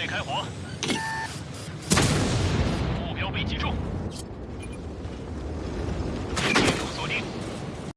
准备开火。